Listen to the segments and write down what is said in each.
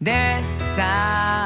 でさ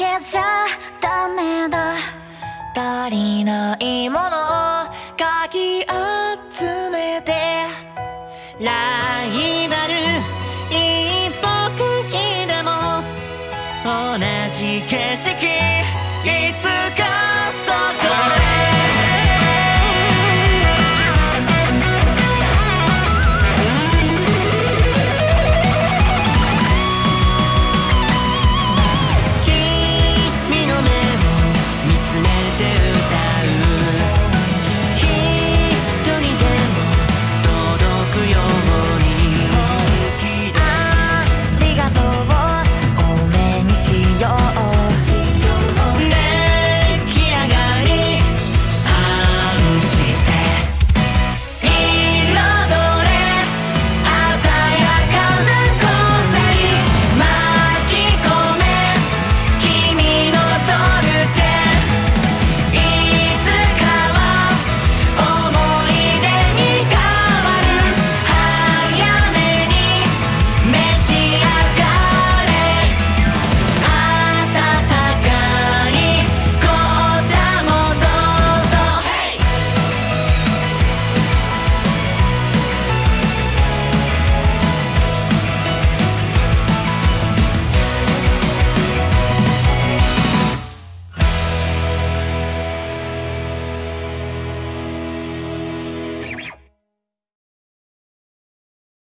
けじゃダメだ。足りないものをかき集めてライバル一歩茎でも同じ景色いつ